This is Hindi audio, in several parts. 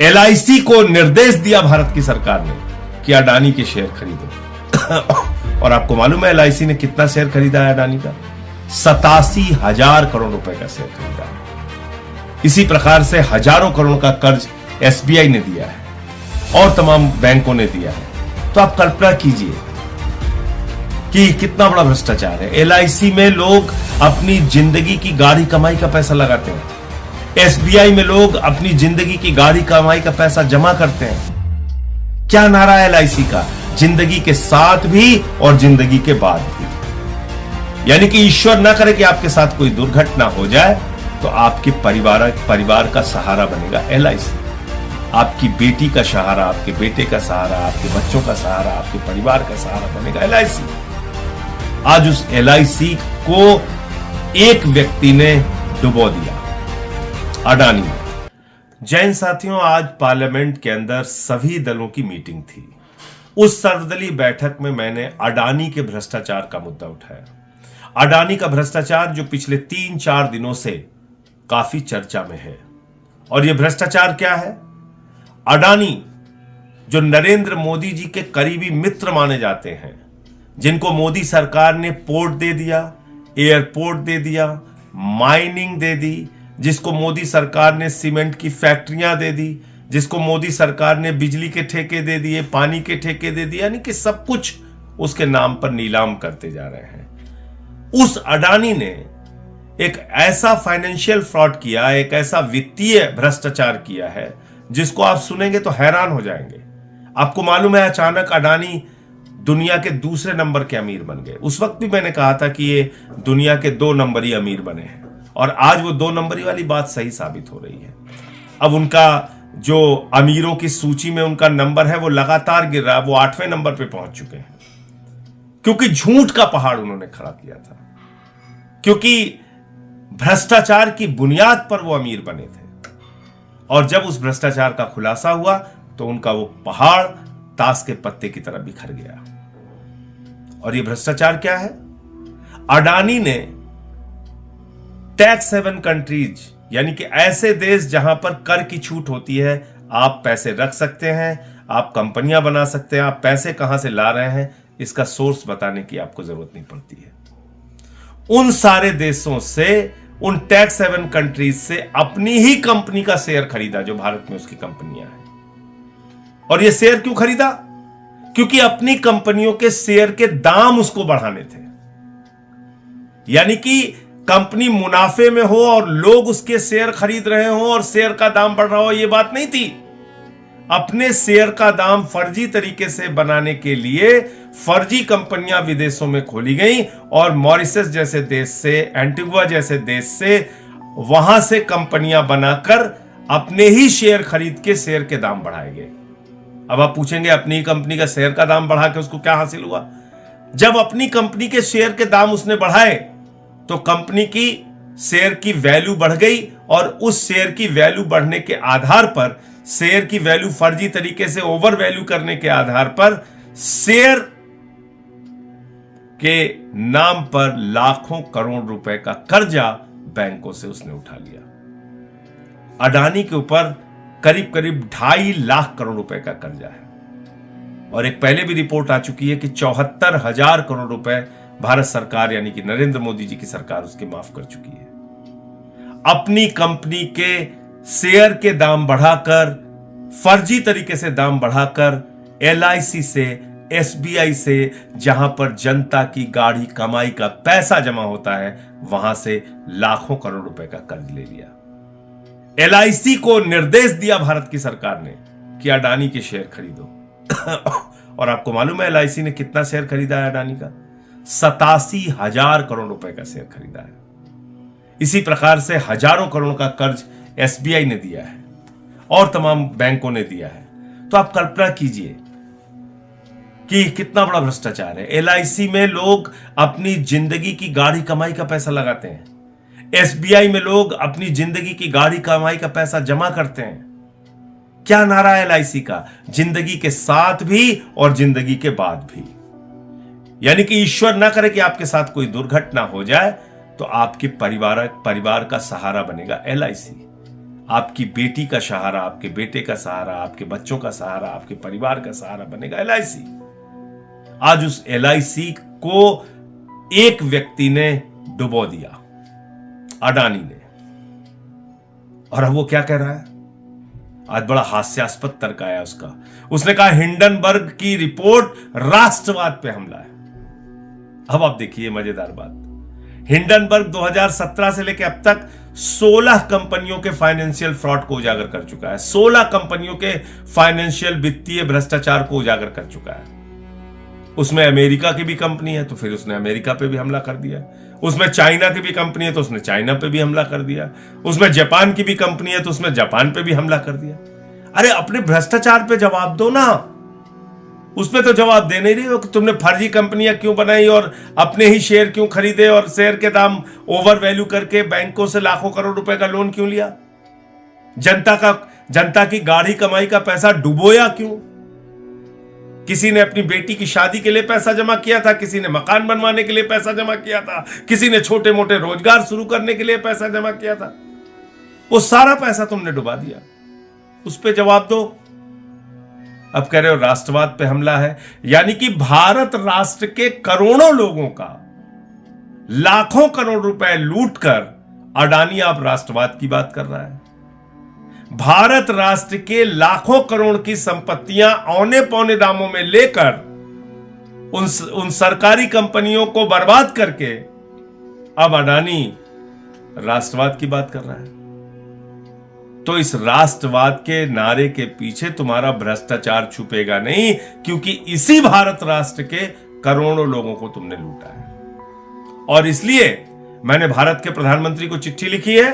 एलआईसी को निर्देश दिया भारत की सरकार ने कि अडानी के शेयर खरीदो। और आपको मालूम है, एलआईसी ने कितना शेयर खरीदा है अडानी का? सतासी हज़ार करोड़ रुपए का शेयर खरीदा है। इसी प्रकार से हज़ारों करोड़ का कर्ज एसबीआई ने दिया है और तमाम बैंकों ने दिया है। तो आप कल्पना कीजिए कि कितना बड़ा भ्रष्टाचार है। एलआईसी में लोग अपनी ज़िंदगी की गाढ़ी कमाई का पैसा लगाते हैं। एसबीआई में लोग अपनी ज़िंदगी की गाढ़ी कमाई का पैसा जमा करते हैं। क्या नारा एल का? ज़िंदगी के साथ भी और ज़िंदगी के बाद भी। यानी कि ईश्वर ना करे कि आपके साथ कोई दुर्घटना हो जाए तो आपके परिवार परिवार का सहारा बनेगा एलआईसी। आपकी बेटी का सहारा, आपके बेटे का सहारा, आपके बच्चों का सहारा, आपके परिवार का सहारा बनेगा LIC आज उस LIC को एक व्यक्ति ने डुबो दिया। अडानी। जैन साथियों, आज पार्लियामेंट के अंदर सभी दलों की मीटिंग थी। उस सर्वदलीय बैठक में मैंने अडानी के भ्रष्टाचार का मुद्दा उठाया। अडानी का भ्रष्टाचार जो पिछले तीन चार दिनों से काफ़ी चर्चा में है। और यह भ्रष्टाचार क्या है? अडानी, जो नरेंद्र मोदी जी के करीबी मित्र माने जाते हैं, जिनको मोदी सरकार ने पोर्ट दे दिया, एयरपोर्ट दे दिया, माइनिंग दे दी जिसको मोदी सरकार ने सीमेंट की फैक्ट्रियाँ दे दी, जिसको मोदी सरकार ने बिजली के ठेके दे दिए, पानी के ठेके दे दिए, यानी कि सब कुछ उसके नाम पर नीलाम करते जा रहे हैं। उस अडानी ने एक ऐसा फाइनेंशियल फ्रॉड किया, एक ऐसा वित्तीय भ्रष्टाचार किया है, जिसको आप सुनेंगे तो हैरान हो जाएँगे। आपको मालूम है अचानक अडानी दुनिया के दूसरे नंबर के अमीर बन गए। उस वक्त भी मैंने कहा था कि ये दुनिया के दो नंबरी अमीर बने हैं। और आज वो दो नंबरी वाली बात सही साबित हो रही है। अब उनका जो अमीरों की सूची में उनका नंबर है, वो लगातार गिर रहा है। वो आठवें नंबर पे पहुँच चुके हैं। क्योंकि झूठ का पहाड़ उन्होंने खड़ा किया था। क्योंकि भ्रष्टाचार की बुनियाद पर वो अमीर बने थे। और जब उस भ्रष्टाचार का खुलासा हुआ तो उनका वो पहाड़ ताश के पत्ते की तरह बिखर गया। और ये भ्रष्टाचार क्या है? अडानी ने टैक्स हेवन कंट्रीज़ यानी कि ऐसे देश जहाँ पर कर की छूट होती है, आप पैसे रख सकते हैं, आप कंपनियाँ बना सकते हैं, आप पैसे कहाँ से ला रहे हैं, इसका सोर्स बताने की आपको ज़रूरत नहीं पड़ती है। उन सारे देशों से, उन टैक्स हेवन कंट्रीज़ से अपनी ही कंपनी का शेयर खरीदा जो भारत में उसकी कंपनियाँ हैं। और यह शेयर क्यों खरीदा? क्योंकि अपनी कंपनियों के शेयर के दाम उसको बढ़ाने थे। यानी कि कंपनी मुनाफे में हो और लोग उसके शेयर खरीद रहे हो और शेयर का दाम बढ़ रहा हो यह बात नहीं थी। अपने शेयर का दाम फर्जी तरीके से बनाने के लिए फर्जी कंपनियाँ विदेशों में खोली गई और मॉरिसस जैसे देश से, एंटीगुआ जैसे देश से वहाँ से कंपनियाँ बनाकर अपने ही शेयर खरीद के शेयर के दाम बढ़ाए गए। अब आप पूछेंगे, अपनी कंपनी का शेयर का दाम बढ़ा के उसको क्या हासिल हुआ? जब अपनी कंपनी के शेयर के दाम उसने बढ़ाए तो कंपनी की शेयर की वैल्यू बढ़ गई और उस शेयर की वैल्यू बढ़ने के आधार पर, शेयर की वैल्यू फर्जी तरीके से ओवर वैल्यू करने के आधार पर, शेयर के नाम पर लाखों करोड़ रुपए का कर्जा बैंकों से उसने उठा लिया। अडानी के ऊपर करीब करीब ढाई लाख करोड़ रुपए का कर्जा है। और एक पहले भी रिपोर्ट आ चुकी है कि चौहत्तर हज़ार करोड़ रुपए भारत सरकार यानी कि नरेंद्र मोदी जी की सरकार उसके माफ़ कर चुकी है। अपनी कंपनी के शेयर के दाम बढ़ाकर, फर्जी तरीके से दाम बढ़ाकर एलआईसी से एसबीआई से जहाँ पर जनता की गाढ़ी कमाई का पैसा जमा होता है, वहाँ से लाखों करोड़ रुपए का कर्ज ले लिया। एलआईसी को निर्देश दिया भारत की सरकार ने कि अडानी के शेयर खरीदो। और आपको मालूम है LIC ने कितना शेयर खरीदा है अडानी का? सतासी हज़ार करोड़ रुपए का शेयर खरीदा है। इसी प्रकार से हज़ारों करोड़ का कर्ज एसबीआई ने दिया है और तमाम बैंकों ने दिया है। तो आप कल्पना कीजिए कि कितना बड़ा भ्रष्टाचार है। एलआईसी में लोग अपनी ज़िंदगी की गाढ़ी कमाई का पैसा लगाते हैं। एसबीआई में लोग अपनी ज़िंदगी की गाढ़ी कमाई का पैसा जमा करते हैं। क्या नारा है एलआईसी का? ज़िंदगी के साथ भी और ज़िंदगी के बाद भी। यानी कि ईश्वर ना करे कि आपके साथ कोई दुर्घटना हो जाए तो आपके परिवार परिवार का सहारा बनेगा एलआईसी आपकी बेटी का सहारा, आपके बेटे का सहारा, आपके बच्चों का सहारा, आपके परिवार का सहारा बनेगा एलआईसी आज उस एलआईसी को एक व्यक्ति ने डुबो दिया, अडानी ने। और अब वो क्या कह रहा है? आज बड़ा हास्यास्पद तर्क आया उसका। उसने कहा, हिंडनबर्ग की रिपोर्ट राष्ट्रवाद पे हमला है। अब आप देखिए मज़ेदार बात। हिंडनबर्ग 2017 से लेकर अब तक 16 कंपनियों के फाइनेंशियल फ्रॉड को उजागर कर चुका है। 16 कंपनियों के फाइनेंशियल वित्तीय भ्रष्टाचार को उजागर कर चुका है। उसमें अमेरिका की भी कंपनी है तो फिर उसने अमेरिका पे भी हमला कर दिया। उसमें चाइना की भी कंपनी है तो उसने चाइना पे भी हमला कर दिया। उसमें जापान की भी कंपनी है तो उसने जापान पे भी हमला कर दिया। अरे, अपने भ्रष्टाचार पे जवाब दो ना। उस पर तो जवाब दे नहीं रही हो कि तुमने फर्जी कंपनियाँ क्यों बनाई और अपने ही शेयर क्यों खरीदे और शेयर के दाम ओवर वैल्यू करके बैंकों से लाखों करोड़ रुपए का लोन क्यों लिया? जनता का, जनता की गाढ़ी कमाई का पैसा डुबोया क्यों? किसी ने अपनी बेटी की शादी के लिए पैसा जमा किया था, किसी ने मकान बनवाने के लिए पैसा जमा किया था, किसी ने छोटे मोटे रोज़गार शुरू करने के लिए पैसा जमा किया था। वो सारा पैसा तुमने डुबा दिया। उस पर जवाब दो। अब कह रहे हो राष्ट्रवाद पे हमला है। यानी कि भारत राष्ट्र के करोड़ों लोगों का लाखों करोड़ रुपए लूट कर अडानी आप राष्ट्रवाद की बात कर रहा है। भारत राष्ट्र के लाखों करोड़ की संपत्तियाँ औने पौने दामों में लेकर उन उन सरकारी कंपनियों को बर्बाद करके अब अडानी राष्ट्रवाद की बात कर रहा है। तो इस राष्ट्रवाद के नारे के पीछे तुम्हारा भ्रष्टाचार छुपेगा नहीं, क्योंकि इसी भारत राष्ट्र के करोड़ों लोगों को तुमने लूटा है। और इसलिए मैंने भारत के प्रधानमंत्री को चिट्ठी लिखी है,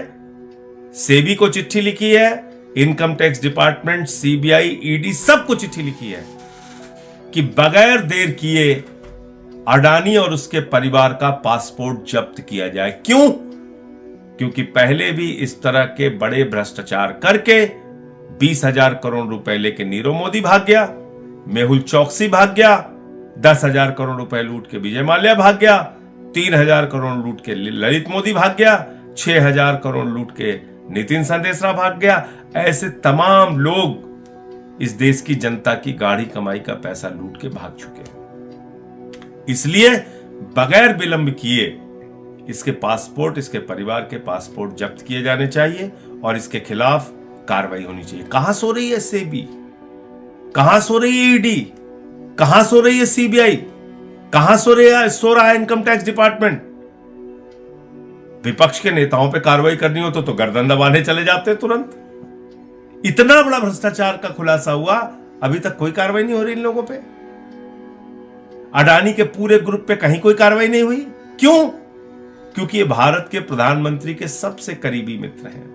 सेबी को चिट्ठी लिखी है, income tax department, CBI, ED सबको चिट्ठी लिखी है कि बगैर देर किए अडानी और उसके परिवार का पासपोर्ट जब्त किया जाए। क्यों? क्योंकि पहले भी इस तरह के बड़े भ्रष्टाचार करके बीस हज़ार करोड़ रुपए लेके नीरव मोदी भाग गया, मेहुल चौकसी भाग गया, दस हज़ार करोड़ रुपए लूट के विजय माल्या भाग गया, तीन हज़ार करोड़ लूट के ललित मोदी भाग गया, छह हज़ार करोड़ लूट के नितिन संदेशरा भाग गया। ऐसे तमाम लोग इस देश की जनता की गाढ़ी कमाई का पैसा लूट के भाग चुके हैं। इसलिए बगैर विलंब किए इसके पासपोर्ट इसके परिवार के पासपोर्ट जब्त किए जाने चाहिए और इसके खिलाफ कार्रवाई होनी चाहिए। कहाँ सो रही है सेबी कहाँ सो रही है ईडी कहाँ सो रही है सीबीआई कहाँ सो रही है सो रहा है इनकम टैक्स डिपार्टमेंट? विपक्ष के नेताओं पे कार्रवाई करनी हो तो, तो गर्दन दबाने चले जाते तुरंत। इतना बड़ा भ्रष्टाचार का खुलासा हुआ अभी तक कोई कार्रवाई नहीं हो रही इन लोगों पे। अडानी के पूरे ग्रुप पे कहीं कोई कार्रवाई नहीं हुई। क्यों? क्योंकि ये भारत के प्रधानमंत्री के सबसे करीबी मित्र हैं।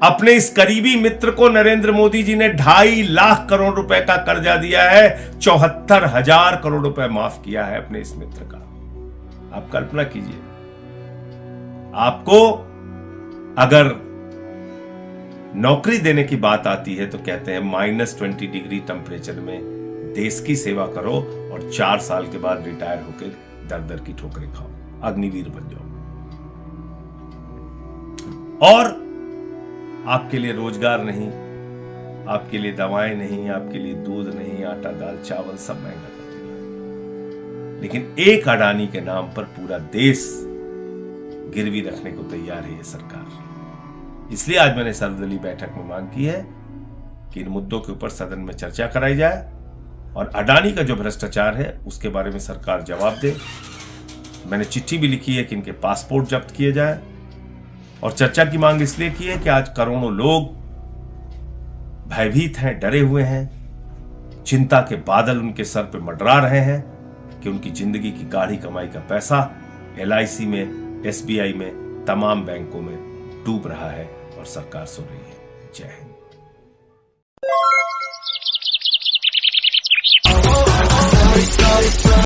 अपने इस करीबी मित्र को नरेंद्र मोदी जी ने ढाई लाख करोड़ रुपए का कर्जा दिया है, चौहत्तर हज़ार करोड़ रुपए माफ़ किया है अपने इस मित्र का। आप कल्पना कीजिए। आपको अगर नौकरी देने की बात आती है तो कहते हैं, माइनस ट्वेंटी डिग्री टेम्परेचर में देश की सेवा करो और चार साल के बाद रिटायर होकर दर दर की ठोकरें खाओ। अग्निवीर बन जाओ। और आपके लिए रोज़गार नहीं, आपके लिए दवाएँ नहीं, आपके लिए दूध नहीं, आटा, दाल, चावल सब महँगा कर दिया। लेकिन एक अडानी के नाम पर पूरा देश गिरवी रखने को तैयार है ये सरकार। इसलिए आज मैंने सर्वदलीय बैठक में मांग की है कि इन मुद्दों के ऊपर सदन में चर्चा कराई जाए और अडानी का जो भ्रष्टाचार है उसके बारे में सरकार जवाब दे। मैंने चिट्ठी भी लिखी है कि इनके पासपोर्ट जब्त किए जाए। और चर्चा की मांग इसलिए की है कि आज करोड़ों लोग भयभीत हैं, डरे हुए हैं। चिंता के बादल उनके सर पर मंडरा रहे हैं कि उनकी ज़िंदगी की गाढ़ी कमाई का पैसा एलआईसी में, एसबीआई में, तमाम बैंकों में डूब रहा है और सरकार सो रही है। जय हिंद।